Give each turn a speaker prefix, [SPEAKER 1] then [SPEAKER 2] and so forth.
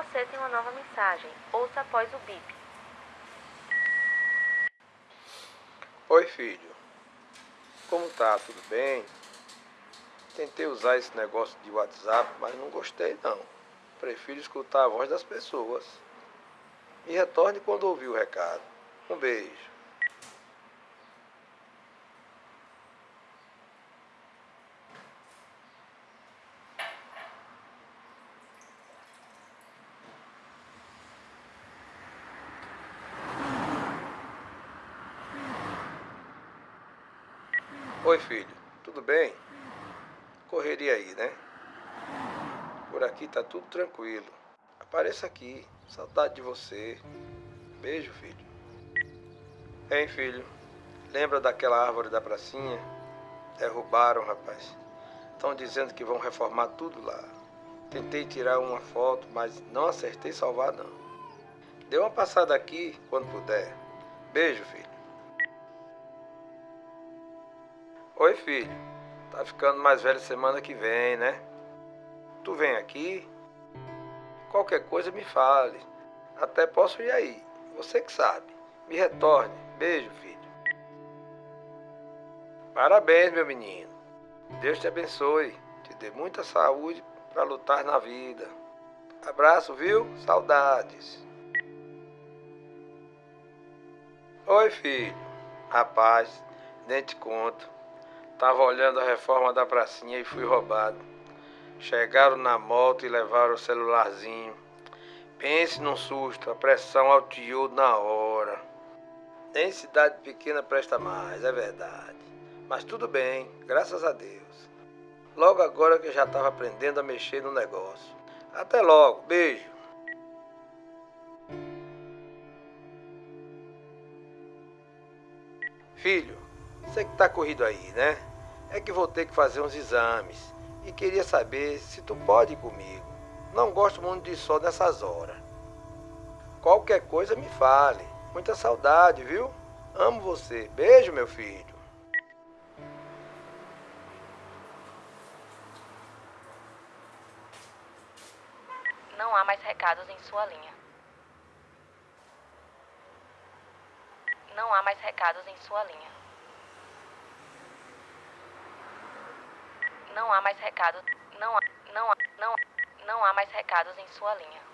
[SPEAKER 1] Você tem uma nova mensagem. Ouça após o bip.
[SPEAKER 2] Oi, filho. Como tá? Tudo bem? Tentei usar esse negócio de WhatsApp, mas não gostei não. Prefiro escutar a voz das pessoas. E retorne quando ouvir o recado. Um beijo. Oi, filho. Tudo bem? Correria aí, né? Por aqui tá tudo tranquilo. Apareça aqui. Saudade de você. Beijo, filho. Hein, filho? Lembra daquela árvore da pracinha? Derrubaram, rapaz. Estão dizendo que vão reformar tudo lá. Tentei tirar uma foto, mas não acertei salvar, não. Dê uma passada aqui quando puder. Beijo, filho. Oi, filho. Tá ficando mais velho semana que vem, né? Tu vem aqui? Qualquer coisa me fale. Até posso ir aí. Você que sabe. Me retorne. Beijo, filho. Parabéns, meu menino. Deus te abençoe. Te dê muita saúde para lutar na vida. Abraço, viu? Saudades. Oi, filho. Rapaz, nem te conto. Tava olhando a reforma da pracinha e fui roubado. Chegaram na moto e levaram o celularzinho. Pense num susto, a pressão altiou na hora. Nem cidade pequena presta mais, é verdade. Mas tudo bem, graças a Deus. Logo agora que eu já estava aprendendo a mexer no negócio. Até logo, beijo. Filho, você que tá corrido aí, né? É que vou ter que fazer uns exames e queria saber se tu pode ir comigo. Não gosto muito de sol nessas horas. Qualquer coisa me fale. Muita saudade, viu? Amo você. Beijo, meu filho.
[SPEAKER 1] Não há mais recados em sua linha. Não há mais recados em sua linha. Não há mais recados. Não há, não há, não, não há mais recados em sua linha.